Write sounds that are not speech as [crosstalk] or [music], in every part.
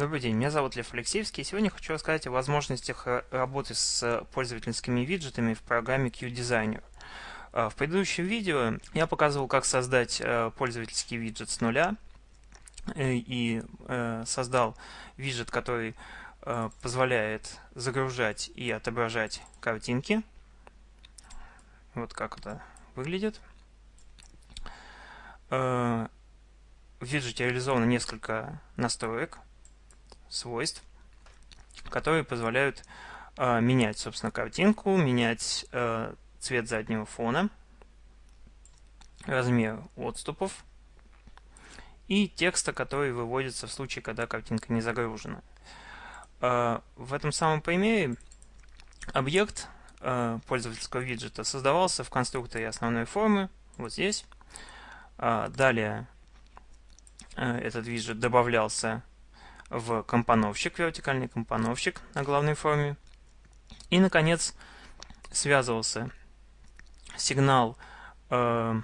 Добрый день, меня зовут Лев Алексеевский. Сегодня хочу рассказать о возможностях э, работы с пользовательскими виджетами в программе QDesigner. Э, в предыдущем видео я показывал, как создать э, пользовательский виджет с нуля и создал виджет, который позволяет загружать и отображать картинки. Вот как это выглядит. В виджете реализовано несколько настроек свойств, которые позволяют э, менять, собственно, картинку, менять э, цвет заднего фона, размер отступов и текста, который выводится в случае, когда картинка не загружена. Э, в этом самом примере объект э, пользовательского виджета создавался в конструкторе основной формы, вот здесь. Э, далее э, этот виджет добавлялся в компоновщик, вертикальный компоновщик на главной форме. И, наконец, связывался сигнал э,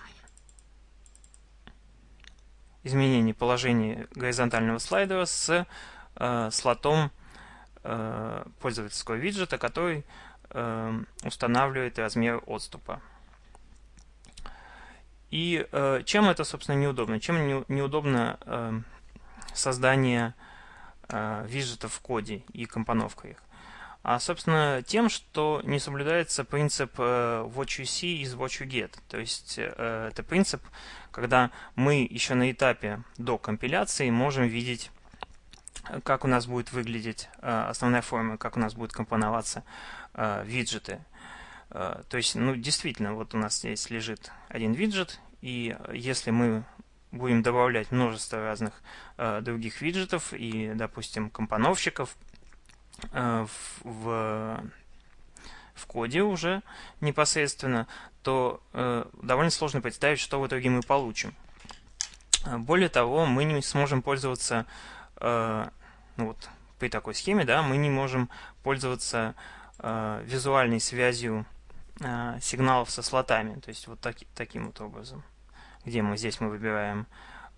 изменения положения горизонтального слайдера с э, слотом э, пользовательского виджета, который э, устанавливает размер отступа. И э, чем это, собственно, неудобно? Чем не, неудобно э, создание виджетов в коде и компоновка их. А, собственно, тем, что не соблюдается принцип э, what you see is what you get. То есть э, это принцип, когда мы еще на этапе до компиляции можем видеть, как у нас будет выглядеть э, основная форма, как у нас будут компоноваться э, виджеты. Э, то есть, ну, действительно, вот у нас здесь лежит один виджет, и если мы будем добавлять множество разных э, других виджетов и, допустим, компоновщиков э, в, в коде уже непосредственно, то э, довольно сложно представить, что в итоге мы получим. Более того, мы не сможем пользоваться, э, ну вот, при такой схеме, да, мы не можем пользоваться э, визуальной связью э, сигналов со слотами, то есть вот так, таким вот образом где мы здесь мы выбираем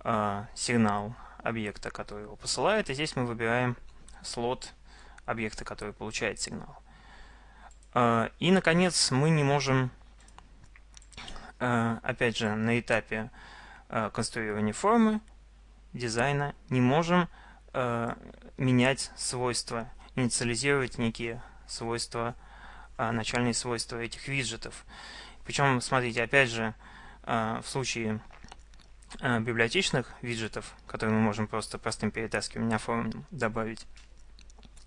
э, сигнал объекта, который его посылает, и здесь мы выбираем слот объекта, который получает сигнал. Э, и, наконец, мы не можем, э, опять же, на этапе э, конструирования формы, дизайна, не можем э, менять свойства, инициализировать некие свойства, э, начальные свойства этих виджетов. Причем, смотрите, опять же, в случае а, библиотечных виджетов, которые мы можем просто простым перетаскиванием форум добавить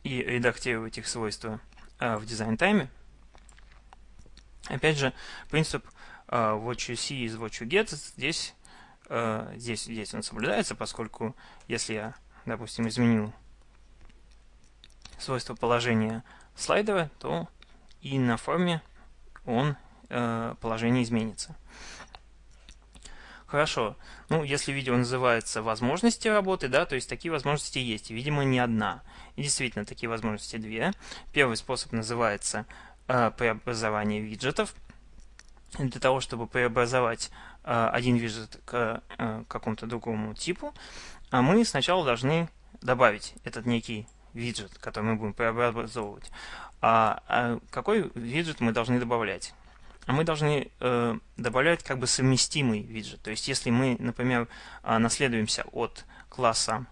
и редактировать их свойства а, в дизайн-тайме, опять же, принцип what you see is what you get здесь, здесь, здесь он соблюдается, поскольку если я, допустим, изменил свойство положения слайдера, то и на форме он положение изменится. Хорошо. Ну, если видео называется «Возможности работы», да, то есть такие возможности есть, видимо, не одна. И действительно, такие возможности две. Первый способ называется э, преобразование виджетов. Для того, чтобы преобразовать э, один виджет к э, какому-то другому типу, а мы сначала должны добавить этот некий виджет, который мы будем преобразовывать. А, а какой виджет мы должны добавлять? А мы должны э, добавлять как бы совместимый виджет. То есть если мы, например, э, наследуемся от класса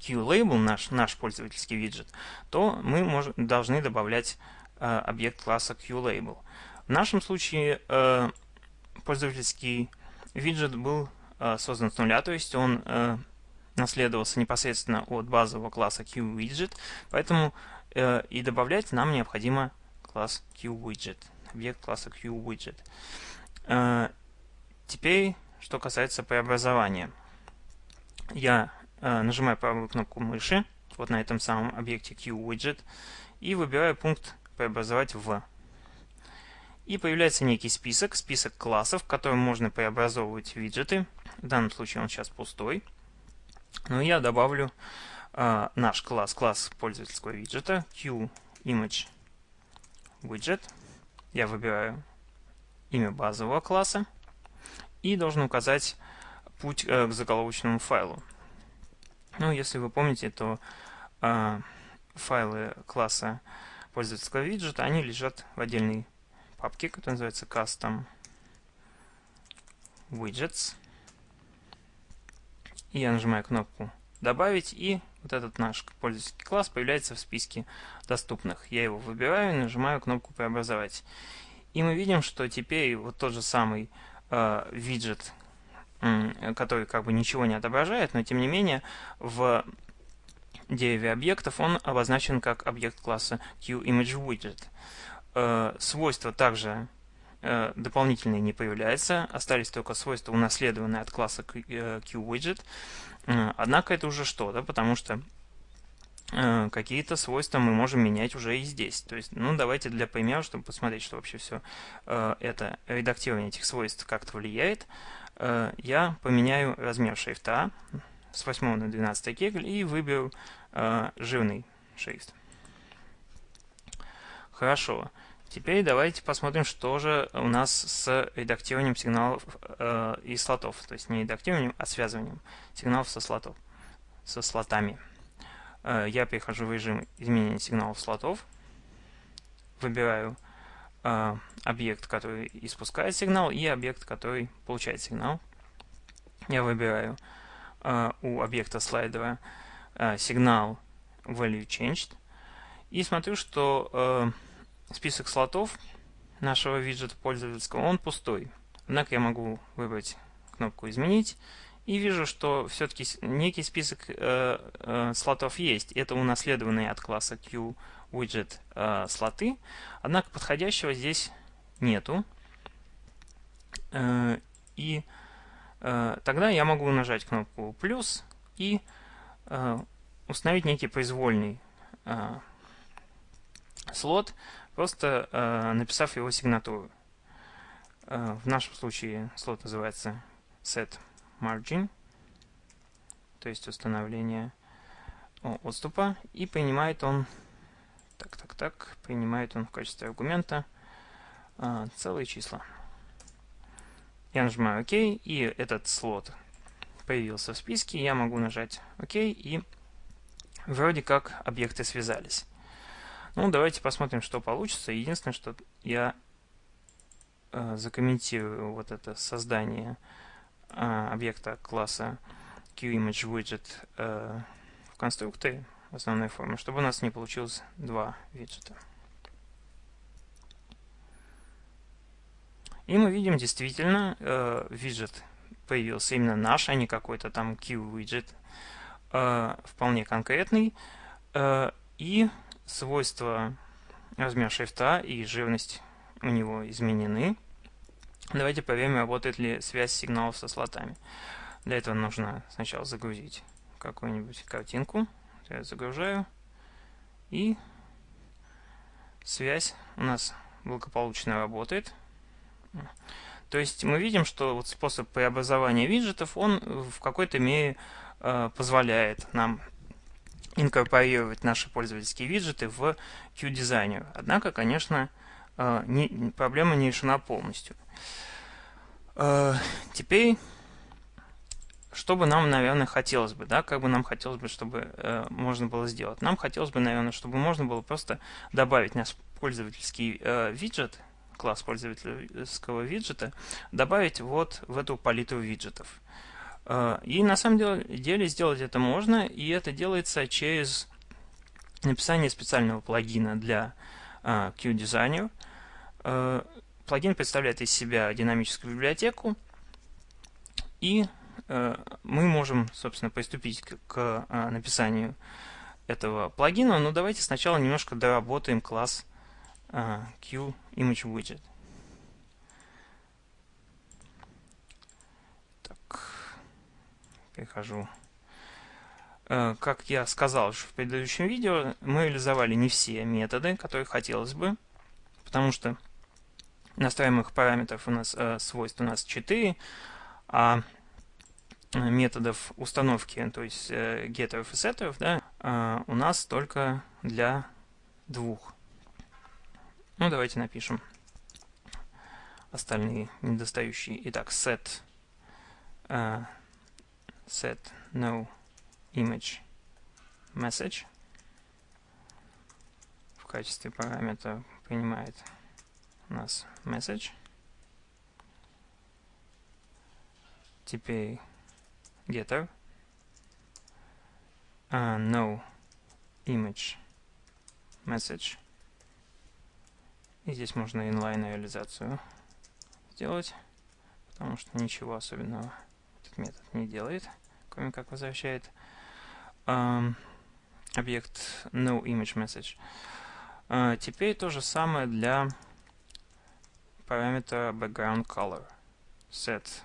QLabel, наш, наш пользовательский виджет, то мы мож, должны добавлять э, объект класса QLabel. В нашем случае э, пользовательский виджет был э, создан с нуля, то есть он э, наследовался непосредственно от базового класса QWidget, поэтому э, и добавлять нам необходимо класс QWidget объект класса QWidget. Э, теперь, что касается преобразования. Я э, нажимаю правую кнопку мыши, вот на этом самом объекте QWidget, и выбираю пункт «Преобразовать в». И появляется некий список, список классов, в котором можно преобразовывать виджеты. В данном случае он сейчас пустой. Но я добавлю э, наш класс, класс пользовательского виджета, QImage widget я выбираю имя базового класса и должен указать путь э, к заголовочному файлу. Ну, если вы помните, то э, файлы класса пользовательского виджета, они лежат в отдельной папке, которая называется Custom Widgets. И я нажимаю кнопку «Добавить», и вот этот наш пользовательский класс появляется в списке доступных. Я его выбираю и нажимаю кнопку «Преобразовать». И мы видим, что теперь вот тот же самый э, виджет, э, который как бы ничего не отображает, но тем не менее в дереве объектов он обозначен как объект класса QImageWidget. Э, свойства также дополнительные не появляются, остались только свойства, унаследованные от класса QWidget. Э, однако это уже что-то, потому что э, какие-то свойства мы можем менять уже и здесь. То есть, ну, давайте для примера, чтобы посмотреть, что вообще все э, это редактирование этих свойств как-то влияет, э, я поменяю размер шрифта с 8 на 12 кегль и выберу э, жирный шрифт. Хорошо. Теперь давайте посмотрим, что же у нас с редактированием сигналов э, и слотов. То есть не редактированием, а связыванием сигналов со слотов, со слотами. Э, я перехожу в режим изменения сигналов слотов. Выбираю э, объект, который испускает сигнал, и объект, который получает сигнал. Я выбираю э, у объекта слайдера э, сигнал value changed. И смотрю, что э, список слотов нашего виджета пользовательского, он пустой. Однако я могу выбрать кнопку «Изменить» и вижу, что все-таки некий список э, э, слотов есть. Это унаследованные от класса QWidget э, слоты, однако подходящего здесь нету. Э, и э, тогда я могу нажать кнопку «плюс» и э, установить некий произвольный э, слот, просто э, написав его сигнатуру. Э, в нашем случае слот называется set margin, то есть установление отступа, и принимает он, так, так, так, принимает он в качестве аргумента э, целые числа. Я нажимаю ОК, и этот слот появился в списке, я могу нажать ОК, и вроде как объекты связались. Ну, давайте посмотрим, что получится. Единственное, что я э, закомментирую вот это создание э, объекта класса QImageWidget э, в конструкторе в основной форме, чтобы у нас не получилось два виджета. И мы видим действительно э, виджет появился именно наш, а не какой-то там Q-виджет, э, вполне конкретный. Э, и свойства размер шрифта и жирность у него изменены. Давайте проверим, работает ли связь сигналов со слотами. Для этого нужно сначала загрузить какую-нибудь картинку. Я загружаю. И связь у нас благополучно работает. То есть мы видим, что вот способ преобразования виджетов, он в какой-то мере э, позволяет нам инкорпорировать наши пользовательские виджеты в QDesigner. Однако, конечно, э, не, проблема не решена полностью. Э, теперь, что бы нам, наверное, хотелось бы, да, как бы нам хотелось бы, чтобы э, можно было сделать. Нам хотелось бы, наверное, чтобы можно было просто добавить наш пользовательский виджет, класс пользовательского виджета, добавить вот в эту палитру виджетов. А, и на самом деле сделать это можно, и это делается через написание специального плагина для QDesigner. Uh, плагин представляет из себя динамическую библиотеку, и мы можем, собственно, приступить к написанию этого плагина, но давайте сначала немножко доработаем класс QImageWidget. Перехожу. Э, как я сказал в предыдущем видео, мы реализовали не все методы, которые хотелось бы, потому что настраиваемых параметров у нас э, свойств у нас 4, а методов установки, то есть э, геттеров и сеттеров, да, э, у нас только для двух. Ну, давайте напишем остальные недостающие. Итак, set э, set no image message в качестве параметра принимает у нас message. Теперь getter uh, no image message. И здесь можно inline реализацию сделать, потому что ничего особенного этот метод не делает, кроме как возвращает um, объект no image message. Uh, теперь то же самое для параметра background color. Set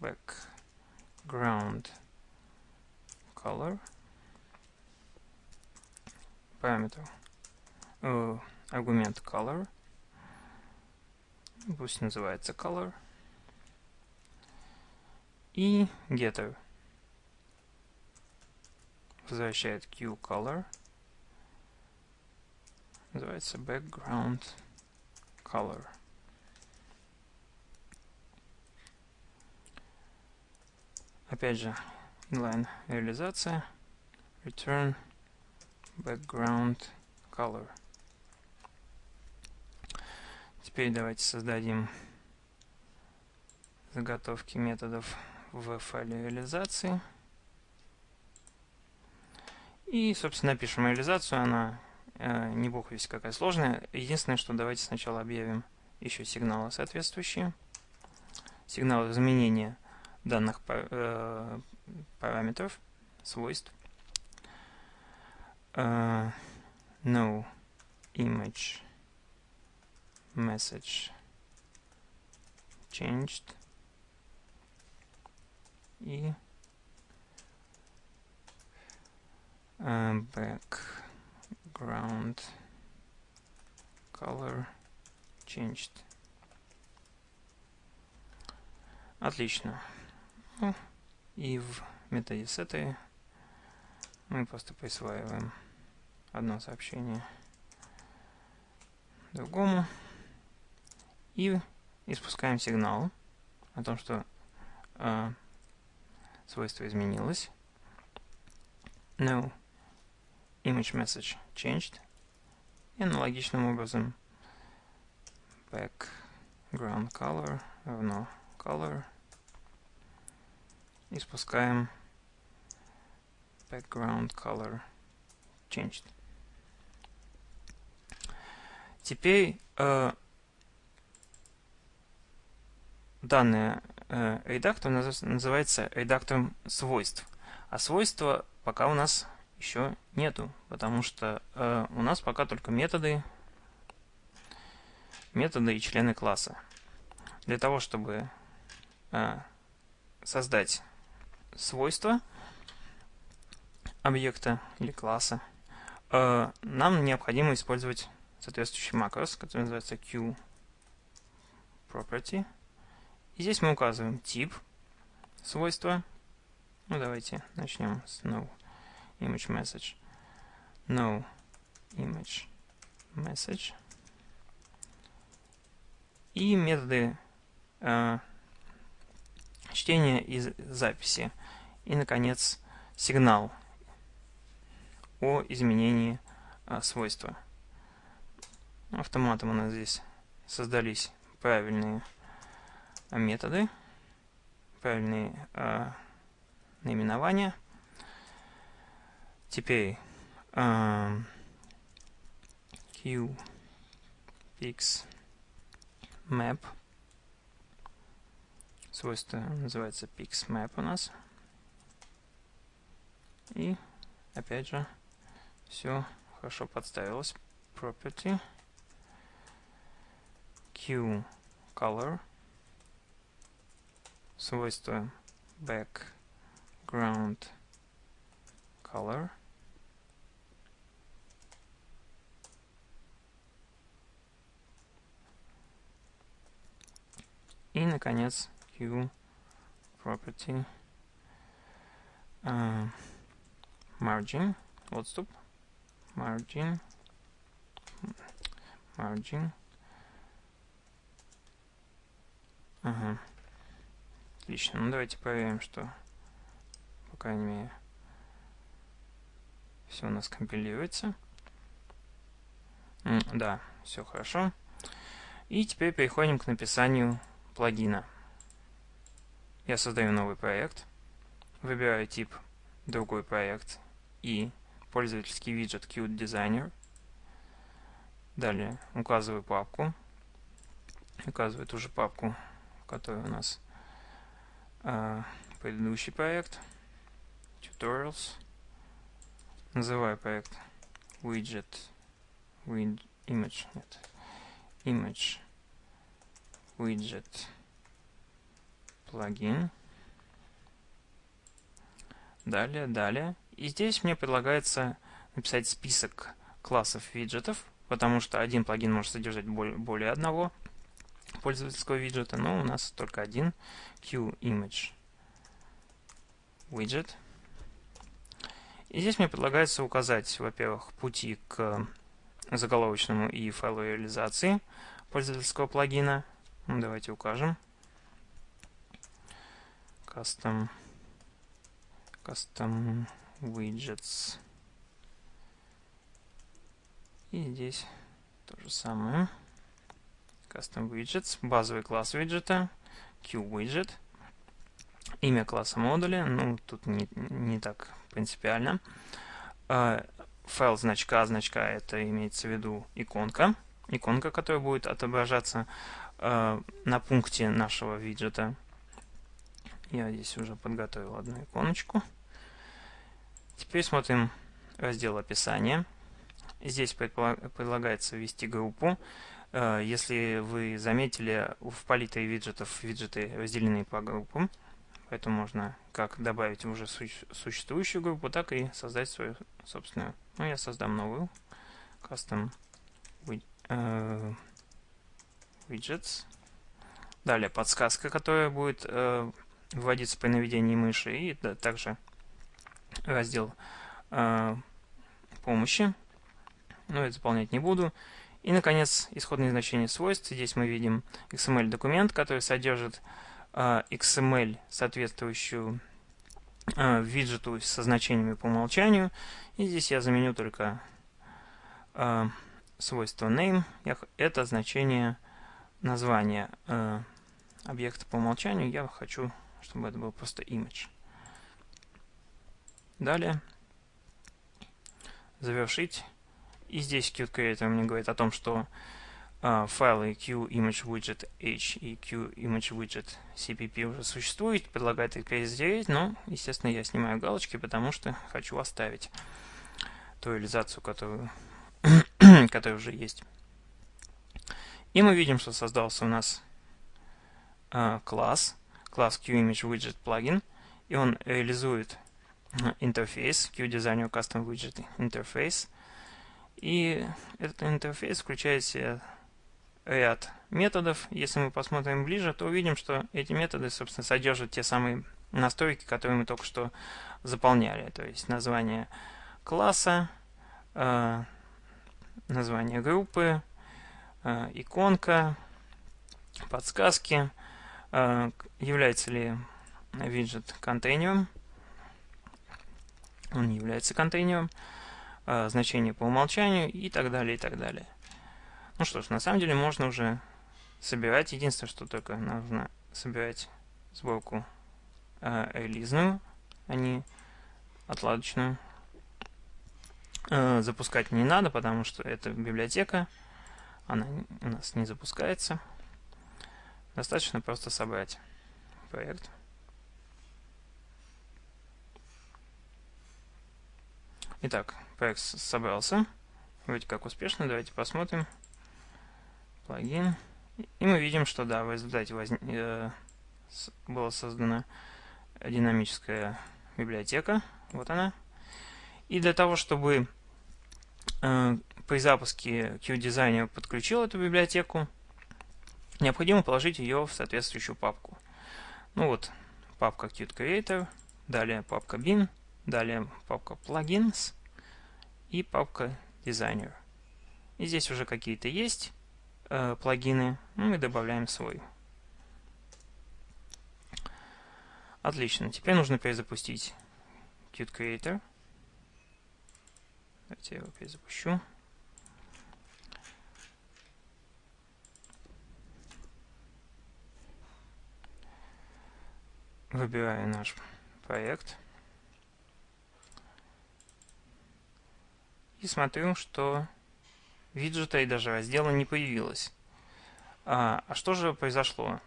background color. Параметр. Uh, аргумент color. Пусть называется color. И getter возвращает QColor, называется background color. Опять же, inline реализация, return background color. Теперь давайте создадим заготовки методов в файле реализации. И, собственно, пишем реализацию. Она э, не бог весь какая сложная. Единственное, что давайте сначала объявим еще сигналы соответствующие. Сигналы изменения данных э, параметров, свойств. Uh, no image message changed и uh, background color changed. Отлично. Ну, и в методе этой мы просто присваиваем одно сообщение другому и испускаем сигнал о том, что э, свойство изменилось. No image message changed. И аналогичным образом background color равно color. И спускаем background color changed. Теперь э, данный э, редактор называется редактором свойств. А свойства пока у нас еще нету, потому что э, у нас пока только методы, методы и члены класса. Для того, чтобы э, создать свойства объекта или класса, э, нам необходимо использовать соответствующий макрос, который называется QProperty. И здесь мы указываем тип свойства. Ну, давайте начнем с no image message. No image message. И методы э, чтения и записи. И, наконец, сигнал о изменении э, свойства. Автоматом у нас здесь создались правильные методы, правильные э, наименования. Теперь э, qpix map свойство называется pixmap у нас. И опять же все хорошо подставилось. Property Q color свойство background color и наконец Q property uh, margin отступ margin margin Ага. Отлично. Ну давайте проверим, что, по крайней мере, Все у нас компилируется. Да, все хорошо. И теперь переходим к написанию плагина. Я создаю новый проект, выбираю тип другой проект и пользовательский виджет Qt Designer. Далее указываю папку. Указываю ту же папку, в которой у нас э, предыдущий проект. Tutorials. Называю проект widget with image. Нет. Image widget плагин. Далее, далее. И здесь мне предлагается написать список классов виджетов, потому что один плагин может содержать более одного пользовательского виджета, но у нас только один QImage widget. И здесь мне предлагается указать, во-первых, пути к заголовочному и файлу реализации пользовательского плагина. Ну, давайте укажем. Custom, custom widgets. И здесь то же самое. Custom widgets, базовый класс виджета, QWidget. Имя класса модуля, ну, тут не, не так принципиально. Uh, файл значка, значка это имеется в виду иконка. Иконка, которая будет отображаться uh, на пункте нашего виджета. Я здесь уже подготовил одну иконочку. Теперь смотрим раздел описания. Здесь предлагается ввести группу. Э, если вы заметили, в палитре виджетов виджеты разделены по группам. Поэтому можно как добавить уже существующую группу, так и создать свою собственную. Ну, я создам новую. Custom э, widgets. Далее подсказка, которая будет э, вводиться при наведении мыши. И да, также раздел помощи. Но это заполнять не буду. И, наконец, исходные значения свойств. Здесь мы видим XML-документ, который содержит э, XML, соответствующую э, виджету со значениями по умолчанию. И здесь я заменю только э, свойство name. Это значение названия э, объекта по умолчанию. Я хочу, чтобы это был просто image. Далее. Завершить. И здесь Qt Creator мне говорит о том, что э, файлы QImageWidget.h и QImageWidget.cpp уже существуют, предлагает их перезатереть, но, естественно, я снимаю галочки, потому что хочу оставить ту реализацию, которую, [coughs] которая уже есть. И мы видим, что создался у нас э, класс, класс QImageWidget и он реализует интерфейс, QDesigner Custom Widget интерфейс, и этот интерфейс включает в себя ряд методов. Если мы посмотрим ближе, то увидим, что эти методы, собственно, содержат те самые настройки, которые мы только что заполняли. То есть название класса, э, название группы, э, иконка, подсказки, э, является ли виджет контейнером. Он является контейнером. А, значение по умолчанию и так далее, и так далее. Ну что ж, на самом деле можно уже собирать. Единственное, что только нужно собирать сборку э, релизную, а не отладочную. Э, запускать не надо, потому что это библиотека. Она у нас не запускается. Достаточно просто собрать проект. Итак, проект собрался. Вроде как успешно. Давайте посмотрим. Плагин. И мы видим, что да, в результате возник, э, была создана динамическая библиотека. Вот она. И для того, чтобы э, при запуске QDesigner подключил эту библиотеку, необходимо положить ее в соответствующую папку. Ну вот, папка Qt Creator, далее папка bin, Далее папка Plugins и папка Designer. И здесь уже какие-то есть э, плагины. Ну, мы добавляем свой. Отлично. Теперь нужно перезапустить Qt Creator. Давайте я его перезапущу. Выбираю наш проект. И смотрю, что виджета и даже раздела не появилось. А, а что же произошло?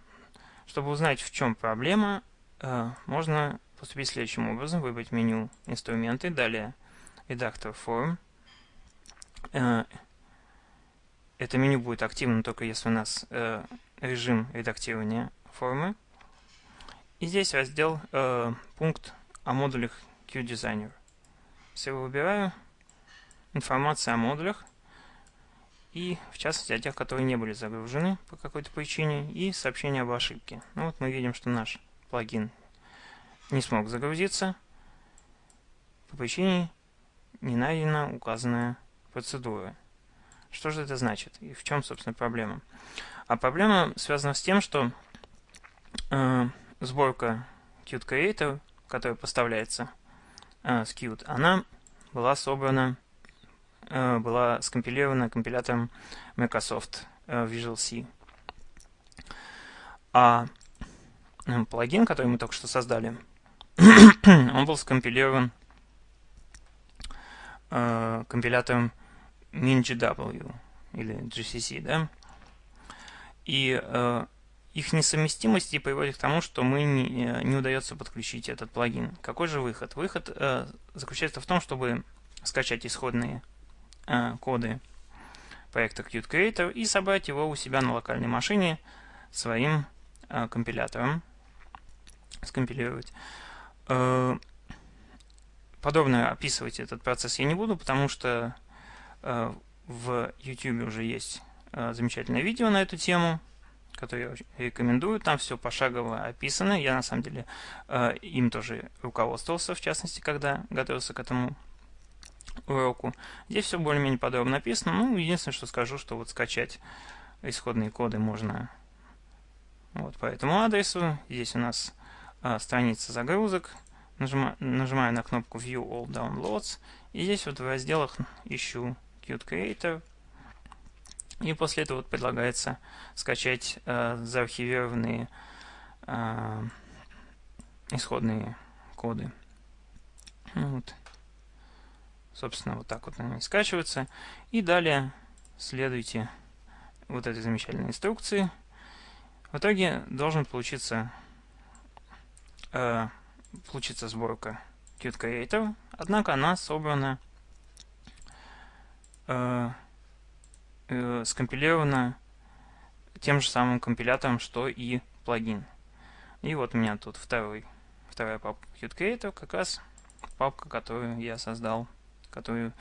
Чтобы узнать, в чем проблема, э, можно поступить следующим образом. Выбрать меню «Инструменты», далее «Редактор форм». Э, это меню будет активным только если у нас э, режим редактирования формы. И здесь раздел пункт о модулях QDesigner. Все выбираю. Информация о модулях и, в частности, о тех, которые не были загружены по какой-то причине, и сообщение об ошибке. Ну вот мы видим, что наш плагин не смог загрузиться по причине не найдена указанная процедура. Что же это значит и в чем, собственно, проблема? А проблема связана с тем, что э, сборка Qt Creator, которая поставляется э, с Qt, она была собрана Э, была скомпилирована компилятором Microsoft э, Visual C. А э, плагин, который мы только что создали, [clears throat] он был скомпилирован компилятором MinGW или GCC, да? И их несовместимости приводит к тому, что мы не, не удается подключить этот плагин. Какой же выход? Выход заключается в том, чтобы скачать исходные э, коды проекта Qt Creator и собрать его у себя на локальной машине своим э, компилятором. Скомпилировать. Э, подробно описывать этот процесс я не буду, потому что э, в YouTube уже есть э, замечательное видео на эту тему, которое я рекомендую. Там все пошагово описано. Я на самом деле э, им тоже руководствовался, в частности, когда готовился к этому уроку. Здесь все более-менее подробно написано. Ну, единственное, что скажу, что вот скачать исходные коды можно вот по этому адресу. Здесь у нас а, страница загрузок. Нажимаю, нажимаю на кнопку View All Downloads. И здесь вот в разделах ищу Qt Creator. И после этого вот предлагается скачать э, заархивированные э, исходные коды. Вот. Собственно, вот так вот они скачиваются. И далее следуйте вот этой замечательной инструкции. В итоге должен получиться, э, получиться сборка Qt Creator, однако она собрана, э, э, скомпилирована тем же самым компилятором, что и плагин. И вот у меня тут второй, вторая папка Qt Creator, как раз папка, которую я создал которую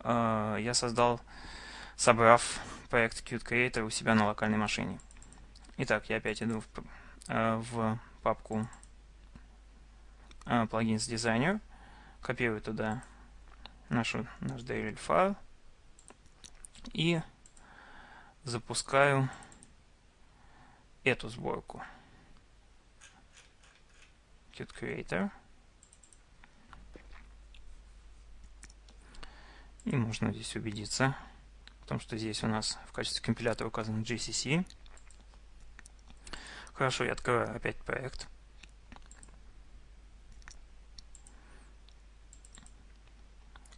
э, я создал, собрав проект Qt Creator у себя на локальной машине. Итак, я опять иду в, э, в папку э, Plugins Designer, копирую туда нашу, наш DLL файл и запускаю эту сборку. Qt Creator. И можно здесь убедиться, потому что здесь у нас в качестве компилятора указан GCC. Хорошо, я открываю опять проект.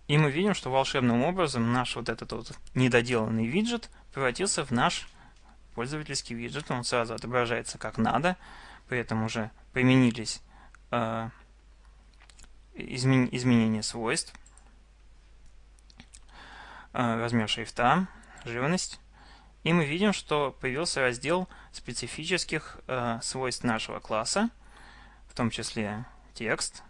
И мы видим, что волшебным образом наш вот этот вот недоделанный виджет превратился в наш пользовательский виджет. Он сразу отображается как надо. При этом уже применились э, измен изменения свойств. Э, размер шрифта, живность. И мы видим, что появился раздел специфических э, свойств нашего класса, в том числе текст.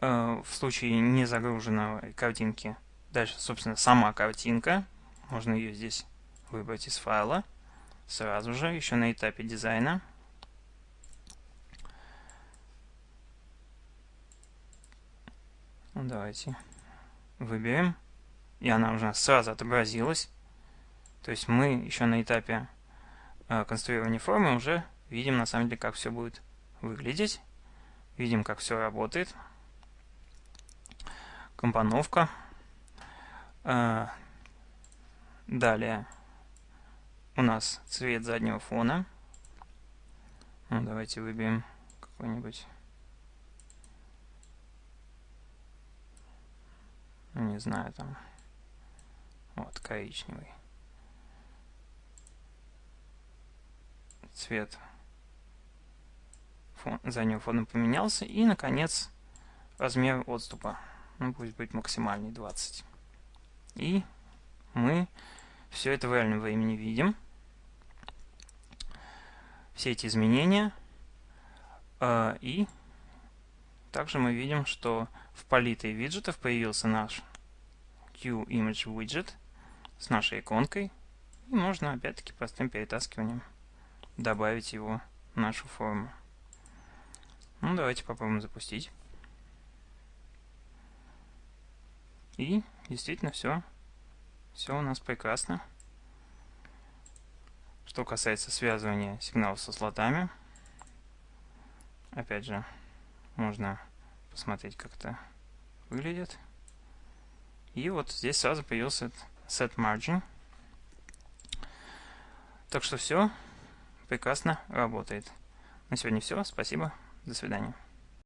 В случае незагруженной картинки, дальше, собственно, сама картинка. Можно ее здесь выбрать из файла сразу же, еще на этапе дизайна. Давайте выберем. И она уже сразу отобразилась. То есть мы еще на этапе э, конструирования формы уже видим на самом деле, как все будет выглядеть. Видим, как все работает. Компоновка. А, далее у нас цвет заднего фона. Ну, давайте выберем какой-нибудь не знаю, там, вот, коричневый. Цвет фон, заднего фона поменялся. И, наконец, размер отступа. Ну, пусть будет максимальный 20. И мы все это в реальном времени видим. Все эти изменения. А, и также мы видим, что в палитре виджетов появился наш QImage widget с нашей иконкой. И можно опять-таки простым перетаскиванием добавить его в нашу форму. Ну, давайте попробуем запустить. И действительно все. Все у нас прекрасно. Что касается связывания сигналов со слотами, опять же, можно посмотреть, как это выглядит. И вот здесь сразу появился set margin. Так что все прекрасно работает. На сегодня все. Спасибо. До свидания.